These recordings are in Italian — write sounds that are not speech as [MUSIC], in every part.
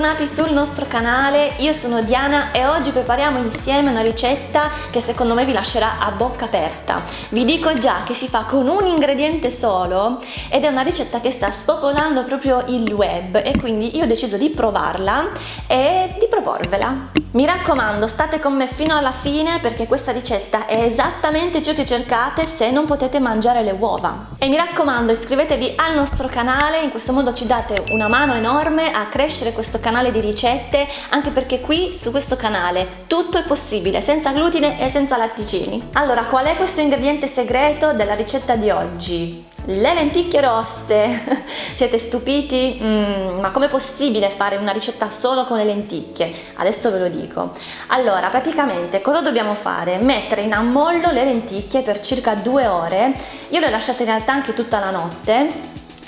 bentornati sul nostro canale, io sono Diana e oggi prepariamo insieme una ricetta che secondo me vi lascerà a bocca aperta. Vi dico già che si fa con un ingrediente solo ed è una ricetta che sta spopolando proprio il web e quindi io ho deciso di provarla e di proporvela. Mi raccomando, state con me fino alla fine perché questa ricetta è esattamente ciò che cercate se non potete mangiare le uova. E mi raccomando, iscrivetevi al nostro canale, in questo modo ci date una mano enorme a crescere questo canale di ricette, anche perché qui su questo canale tutto è possibile, senza glutine e senza latticini. Allora, qual è questo ingrediente segreto della ricetta di oggi? Le lenticchie rosse! [LAUGHS] Siete stupiti? Mm, ma com'è possibile fare una ricetta solo con le lenticchie? Adesso ve lo dico. Allora, praticamente cosa dobbiamo fare? Mettere in ammollo le lenticchie per circa due ore. Io le ho lasciate in realtà anche tutta la notte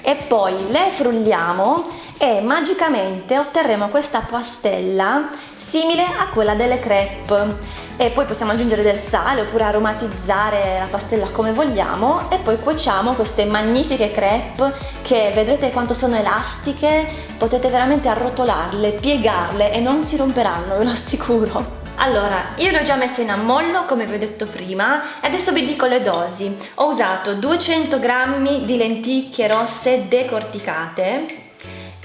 e poi le frulliamo e magicamente otterremo questa pastella simile a quella delle crepe. E poi possiamo aggiungere del sale oppure aromatizzare la pastella come vogliamo e poi cuociamo queste magnifiche crepe che vedrete quanto sono elastiche potete veramente arrotolarle, piegarle e non si romperanno ve lo assicuro. Allora, io le ho già messe in ammollo come vi ho detto prima e adesso vi dico le dosi. Ho usato 200 g di lenticchie rosse decorticate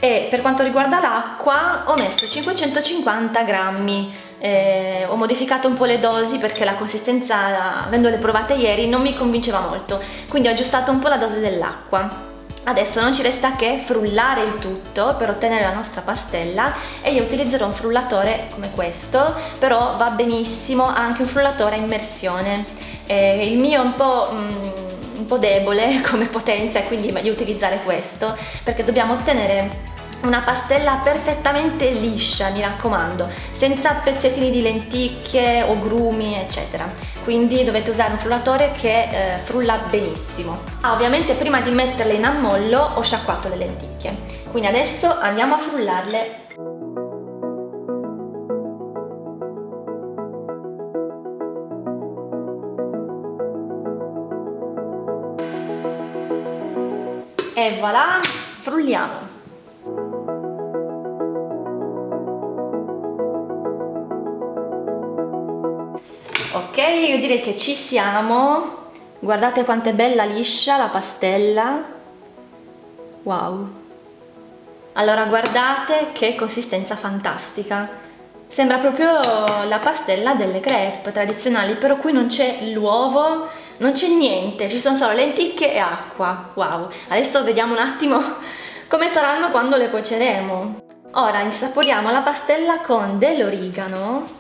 e per quanto riguarda l'acqua ho messo 550 grammi. Eh, ho modificato un po' le dosi perché la consistenza, avendole provate ieri, non mi convinceva molto. Quindi ho aggiustato un po' la dose dell'acqua. Adesso non ci resta che frullare il tutto per ottenere la nostra pastella e io utilizzerò un frullatore come questo, però va benissimo anche un frullatore a immersione. Eh, il mio è un po'... Mm, un po' debole [LAUGHS] come potenza quindi è meglio utilizzare questo perché dobbiamo ottenere una pastella perfettamente liscia mi raccomando senza pezzettini di lenticchie o grumi eccetera. Quindi dovete usare un frullatore che eh, frulla benissimo. Ah, ovviamente prima di metterle in ammollo ho sciacquato le lenticchie. Quindi adesso andiamo a frullarle. E voilà frulliamo io direi che ci siamo. Guardate quanto è bella liscia la pastella. Wow. Allora guardate che consistenza fantastica. Sembra proprio la pastella delle crepe tradizionali però qui non c'è l'uovo non c'è niente ci sono solo lenticchie e acqua. Wow. Adesso vediamo un attimo [LAUGHS] come saranno quando le cuoceremo. Ora insaporiamo la pastella con dell'origano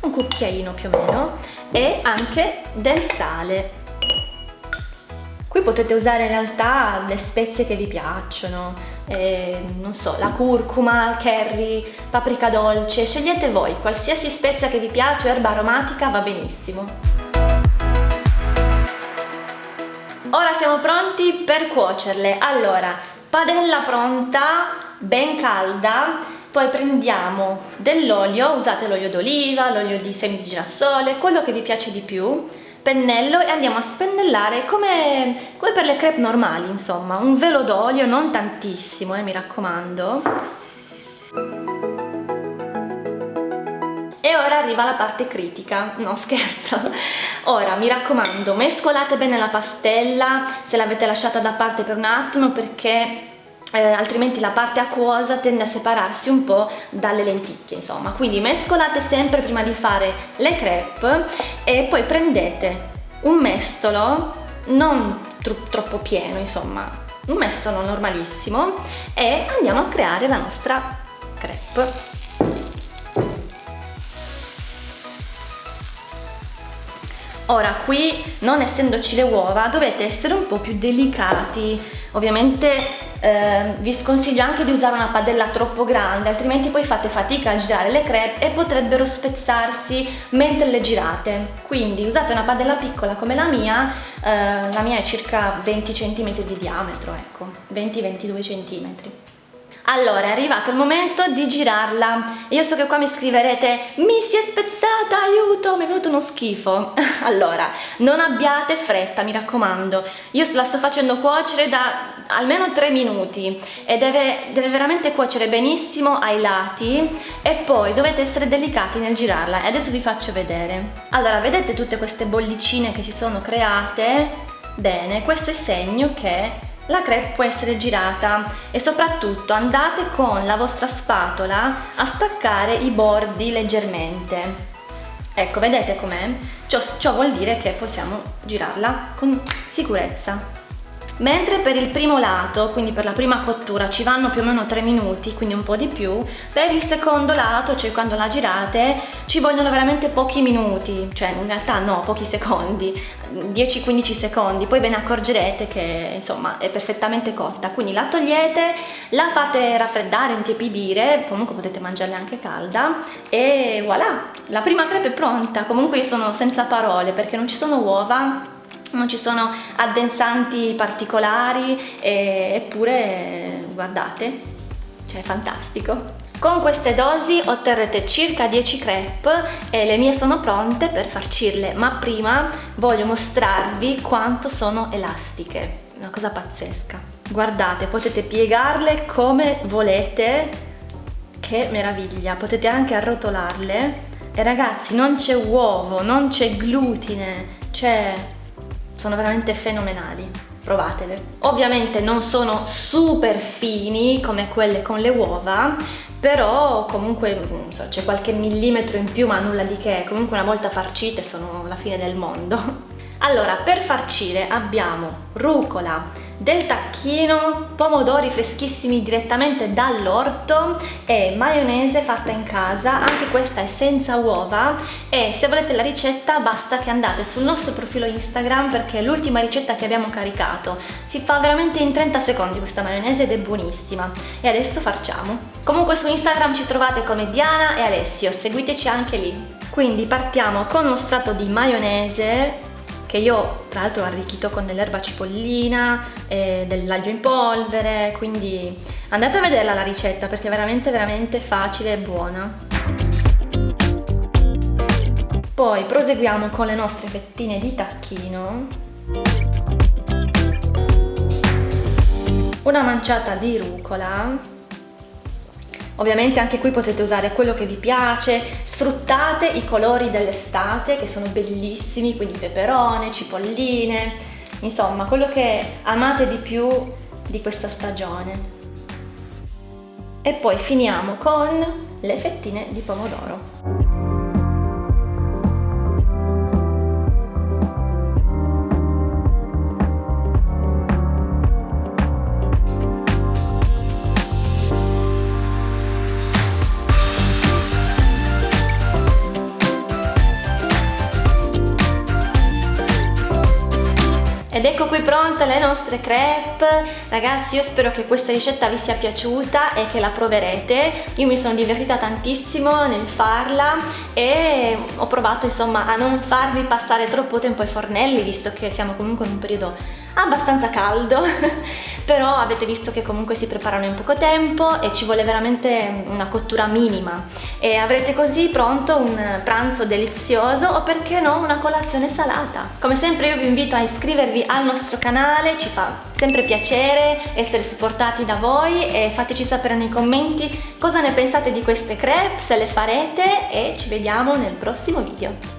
un cucchiaino più o meno e anche del sale. Qui potete usare in realtà le spezie che vi piacciono eh, non so, la curcuma, curry, paprika dolce scegliete voi, qualsiasi spezia che vi piace, erba aromatica va benissimo. Ora siamo pronti per cuocerle. Allora, padella pronta ben calda poi prendiamo dell'olio, usate l'olio d'oliva, l'olio di semi di girasole, quello che vi piace di più, pennello e andiamo a spennellare come, come per le crepe normali, insomma, un velo d'olio, non tantissimo, eh, mi raccomando. E ora arriva la parte critica, no scherzo. Ora mi raccomando, mescolate bene la pastella se l'avete lasciata da parte per un attimo perché eh, altrimenti la parte acquosa tende a separarsi un po' dalle lenticchie insomma quindi mescolate sempre prima di fare le crepe e poi prendete un mestolo non tro troppo pieno insomma un mestolo normalissimo e andiamo a creare la nostra crepe Ora qui, non essendoci le uova, dovete essere un po' più delicati. Ovviamente eh, vi sconsiglio anche di usare una padella troppo grande, altrimenti poi fate fatica a girare le crepe e potrebbero spezzarsi mentre le girate. Quindi usate una padella piccola come la mia, eh, la mia è circa 20 cm di diametro, ecco, 20-22 cm. Allora, è arrivato il momento di girarla. Io so che qua mi scriverete mi si è spezzata, aiuto, mi è venuto uno schifo. [LAUGHS] allora, non abbiate fretta, mi raccomando. Io la sto facendo cuocere da almeno 3 minuti e deve, deve veramente cuocere benissimo ai lati e poi dovete essere delicati nel girarla e adesso vi faccio vedere. Allora, vedete tutte queste bollicine che si sono create? Bene, questo è segno che la crepe può essere girata e soprattutto andate con la vostra spatola a staccare i bordi leggermente. Ecco, vedete com'è? Ciò, ciò vuol dire che possiamo girarla con sicurezza. Mentre per il primo lato, quindi per la prima cottura, ci vanno più o meno 3 minuti, quindi un po' di più, per il secondo lato, cioè quando la girate, ci vogliono veramente pochi minuti, cioè in realtà no, pochi secondi, 10-15 secondi, poi ve ne accorgerete che insomma è perfettamente cotta, quindi la togliete, la fate raffreddare, intiepidire, comunque potete mangiarla anche calda e voilà, la prima crepe è pronta, comunque io sono senza parole perché non ci sono uova, non ci sono addensanti particolari eppure guardate cioè è fantastico. Con queste dosi otterrete circa 10 crepe e le mie sono pronte per farcirle. Ma prima voglio mostrarvi quanto sono elastiche. Una cosa pazzesca. Guardate potete piegarle come volete. Che meraviglia. Potete anche arrotolarle. E ragazzi non c'è uovo non c'è glutine. C'è sono veramente fenomenali. Provatele. Ovviamente non sono super fini come quelle con le uova però comunque so, c'è qualche millimetro in più ma nulla di che. Comunque una volta farcite sono la fine del mondo. [LAUGHS] Allora per farcire abbiamo rucola del tacchino, pomodori freschissimi direttamente dall'orto e maionese fatta in casa, anche questa è senza uova e se volete la ricetta basta che andate sul nostro profilo Instagram perché è l'ultima ricetta che abbiamo caricato. Si fa veramente in 30 secondi questa maionese ed è buonissima. E adesso facciamo. Comunque su Instagram ci trovate come Diana e Alessio, seguiteci anche lì. Quindi partiamo con uno strato di maionese che io tra l'altro ho arricchito con dell'erba cipollina, e dell'aglio in polvere, quindi andate a vederla la ricetta perché è veramente veramente facile e buona. Poi proseguiamo con le nostre fettine di tacchino. Una manciata di rucola Ovviamente anche qui potete usare quello che vi piace, sfruttate i colori dell'estate che sono bellissimi, quindi peperone, cipolline, insomma quello che amate di più di questa stagione. E poi finiamo con le fettine di pomodoro. Ed ecco qui pronte le nostre crepe, ragazzi io spero che questa ricetta vi sia piaciuta e che la proverete, io mi sono divertita tantissimo nel farla e ho provato insomma a non farvi passare troppo tempo ai fornelli visto che siamo comunque in un periodo abbastanza caldo [LAUGHS] però avete visto che comunque si preparano in poco tempo e ci vuole veramente una cottura minima. E avrete così pronto un pranzo delizioso o perché no una colazione salata. Come sempre io vi invito a iscrivervi al nostro canale ci fa sempre piacere essere supportati da voi e fateci sapere nei commenti cosa ne pensate di queste crepe se le farete e ci vediamo nel prossimo video